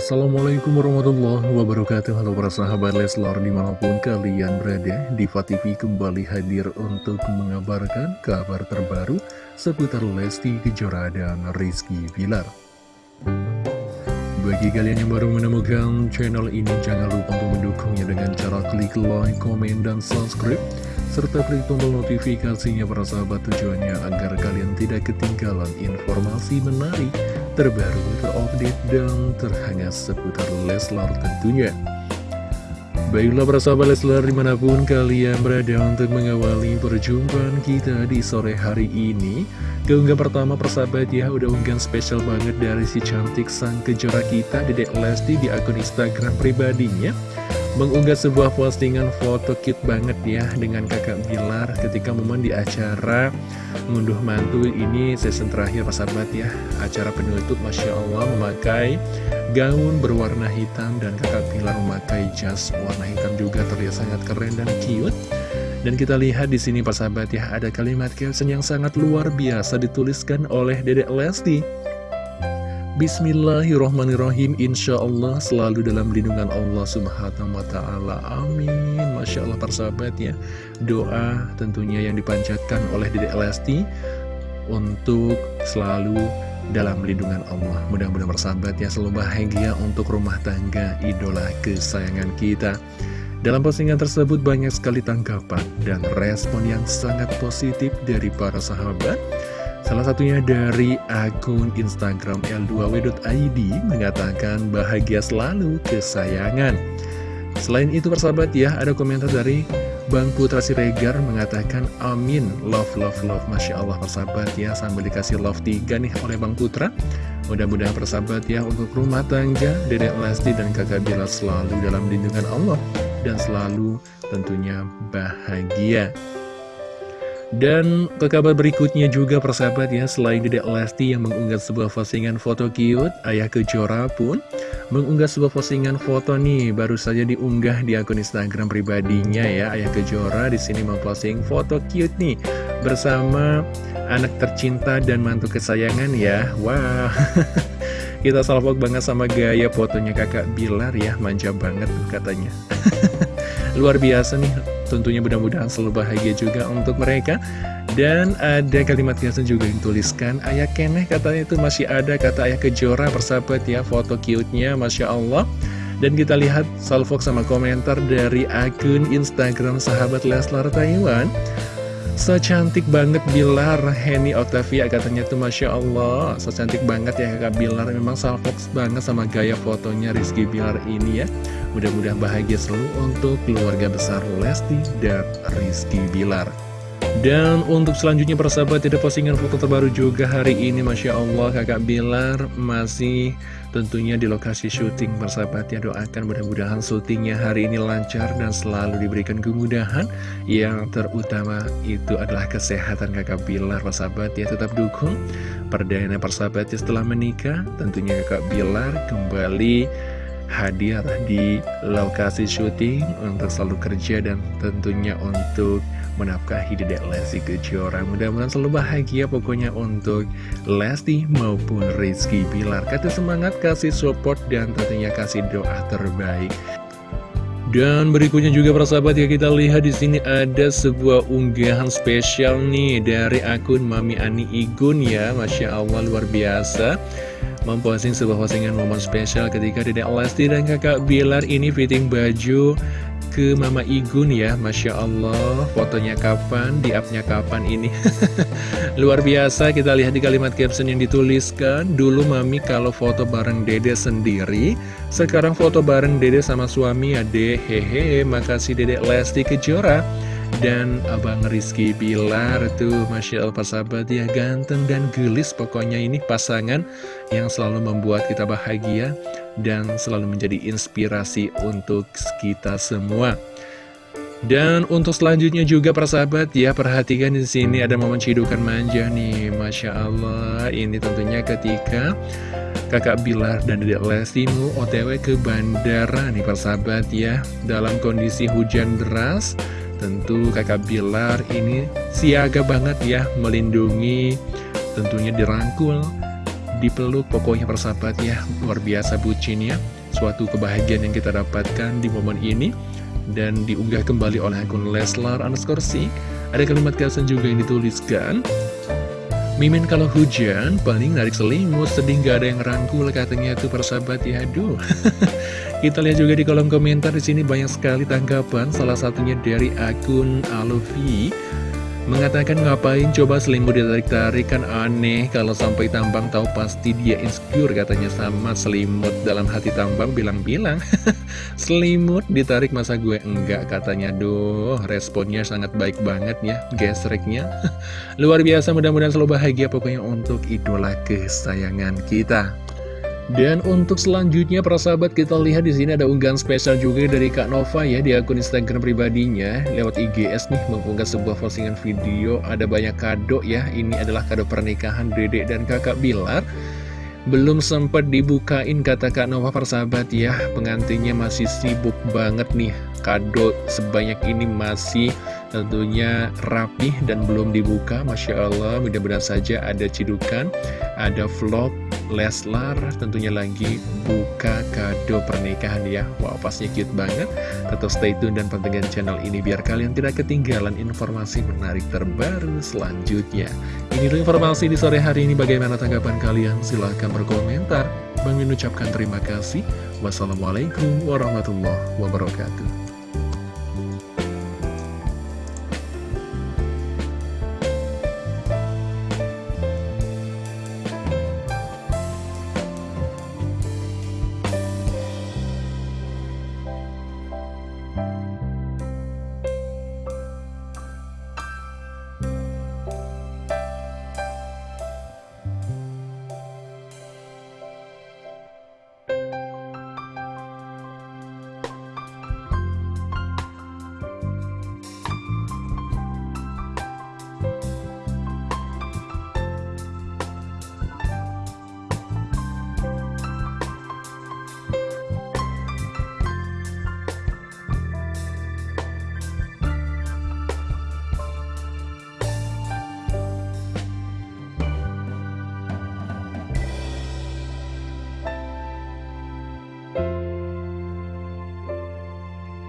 Assalamualaikum warahmatullahi wabarakatuh. Halo para sahabat Leslar di mana pun kalian berada Diva TV kembali hadir untuk mengabarkan kabar terbaru Seputar Lesti Kejora dan Rizky Bilar. Bagi kalian yang baru menemukan channel ini Jangan lupa untuk mendukungnya dengan cara klik like, komen, dan subscribe serta klik tombol notifikasinya para sahabat tujuannya agar kalian tidak ketinggalan informasi menarik, terbaru, terupdate, dan terhangat seputar Leslar tentunya. Baiklah para sahabat Leslar di mana pun kalian berada untuk mengawali perjumpaan kita di sore hari ini Keunggah pertama persahabat ya udah unggahan spesial banget dari si cantik sang kejora kita Dedek Lesti di akun Instagram pribadinya mengunggah sebuah postingan foto cute banget ya dengan kakak Bilar ketika momen di acara ngunduh mantu ini season terakhir sahabat ya. Acara penutup Masya Allah memakai gaun berwarna hitam dan kakak Bilar memakai jas warna hitam juga. Terlihat sangat keren dan cute. Dan kita lihat di sini sahabat ya ada kalimat caption yang sangat luar biasa dituliskan oleh Dedek Lesti Bismillahirrohmanirrohim Insya Allah selalu dalam lindungan Allah subhanahu wa ta'ala. Amin. Masya Allah persahabat ya. Doa tentunya yang dipanjatkan oleh Dede Lesti Untuk selalu dalam lindungan Allah. Mudah-mudahan persahabat ya selalu bahagia untuk rumah tangga idola kesayangan kita. Dalam postingan tersebut banyak sekali tanggapan dan respon yang sangat positif dari para sahabat Salah satunya dari akun Instagram L2W.id mengatakan bahagia selalu kesayangan. Selain itu persahabat ya, ada komentar dari Bang Putra Siregar mengatakan amin, love, love, love, Masya Allah persahabat ya, sambil dikasih love tiga nih oleh Bang Putra. Mudah-mudahan persahabat ya, untuk rumah tangga, Dedek Lesti dan kakak Bila selalu dalam lindungan Allah, dan selalu tentunya bahagia. Dan ke kabar berikutnya juga persahabat ya Selain Dedek Lesti yang mengunggah sebuah postingan foto cute Ayah Kejora pun mengunggah sebuah postingan foto nih Baru saja diunggah di akun Instagram pribadinya ya. Ayah Kejora di sini memposting foto cute nih Bersama anak tercinta dan mantu kesayangan ya. Wah Kita salvok banget sama gaya fotonya kakak Bilar ya Manja banget katanya. Luar biasa nih Tentunya mudah-mudahan selalu bahagia juga untuk mereka. Dan ada kalimat biasa juga yang tuliskan Ayah Keneh katanya itu masih ada kata Ayah Kejora persahabat ya Foto cute-nya Masya Allah. Dan kita lihat salvok sama komentar dari akun Instagram sahabat Leslar Taiwan So cantik banget Bilar Henny Octavia katanya tuh Masya Allah. So cantik banget ya kakak Bilar. Memang salvok banget sama gaya fotonya Rizky Bilar ini ya. Mudah-mudahan bahagia selalu untuk keluarga besar Lesti dan Rizky Bilar dan untuk selanjutnya persahabat tidak postingan foto terbaru juga hari ini. Masya Allah kakak Bilar masih tentunya di lokasi syuting persahabat ya. Doakan mudah-mudahan syutingnya hari ini lancar dan selalu diberikan kemudahan. Yang terutama itu adalah kesehatan kakak Bilar persahabat ya. Tetap dukung perdana persahabat ya setelah menikah. Tentunya kakak Bilar kembali hadir di lokasi syuting untuk selalu kerja dan tentunya untuk menafkahi Dedek Lesti Kejora Mudah-mudahan selalu bahagia pokoknya untuk Lesti maupun Rizky. Bilar Kasih semangat, kasih support, dan tentunya kasih doa terbaik. Dan berikutnya juga para sahabat ya kita lihat di sini ada sebuah unggahan spesial nih dari akun Mami Ani Igun ya, masya Allah luar biasa. Memposting sebuah postingan momen spesial ketika Dedek Lesti dan kakak Bilar ini fitting baju ke Mama Igun ya. Masya Allah fotonya kapan, di upnya kapan ini? Luar biasa kita lihat di kalimat caption yang dituliskan. Dulu Mami kalau foto bareng Dede sendiri Sekarang foto bareng Dede sama suami ya deh Hehe makasih Dede Lesti Kejora. Dan Abang Rizky Bilar tuh Masya Allah sahabat ya ganteng dan gelis pokoknya ini pasangan yang selalu membuat kita bahagia dan selalu menjadi inspirasi untuk kita semua. Dan untuk selanjutnya juga persahabat ya perhatikan di sini ada momen cidukan manja nih, masya Allah. Ini tentunya ketika kakak Bilar dan Dedek Lesti mau OTW ke bandara nih persahabat ya dalam kondisi hujan deras. Tentu kakak Bilar ini siaga banget ya melindungi tentunya dirangkul dipeluk pokoknya persahabat ya. Luar biasa bucinnya suatu kebahagiaan yang kita dapatkan di momen ini. Dan diunggah kembali oleh akun Leslar Anaskorsi ada kalimat caption juga yang dituliskan. Mimin kalau hujan paling narik selimut. Sedih gak ada yang rangkul katanya tuh persahabat ya. Aduh. Kita lihat juga di kolom komentar di sini banyak sekali tanggapan. Salah satunya dari akun Alofi Mengatakan ngapain coba selimut ditarik-tarik kan aneh Kalau sampai tambang tahu pasti dia insecure katanya. Sama selimut Dalam hati tambang bilang-bilang. Selimut ditarik masa gue? Enggak katanya. Duh responnya sangat baik banget ya gesreknya. Luar biasa mudah-mudahan selalu bahagia pokoknya untuk idola kesayangan kita dan untuk selanjutnya para sahabat kita lihat di sini ada unggahan spesial juga dari Kak Nova ya di akun Instagram pribadinya. Lewat IGS nih mengunggah sebuah postingan video ada banyak kado ya ini adalah kado pernikahan Dedek dan Kakak Bilar. Belum sempat dibukain kata Kak Nova persahabat ya. Pengantinnya masih sibuk banget nih. Kado sebanyak ini masih tentunya rapih dan belum dibuka. Masya Allah mudah-mudahan saja ada cidukan Ada vlog Leslar tentunya lagi buka kado pernikahan ya. Wow pasnya cute banget. Tetap stay tune dan pantengin channel ini Biar kalian tidak ketinggalan informasi menarik terbaru selanjutnya. Ini dulu informasi di sore hari ini. Bagaimana tanggapan kalian? Silahkan berkomentar. Bang ucapkan terima kasih. Wassalamualaikum warahmatullahi wabarakatuh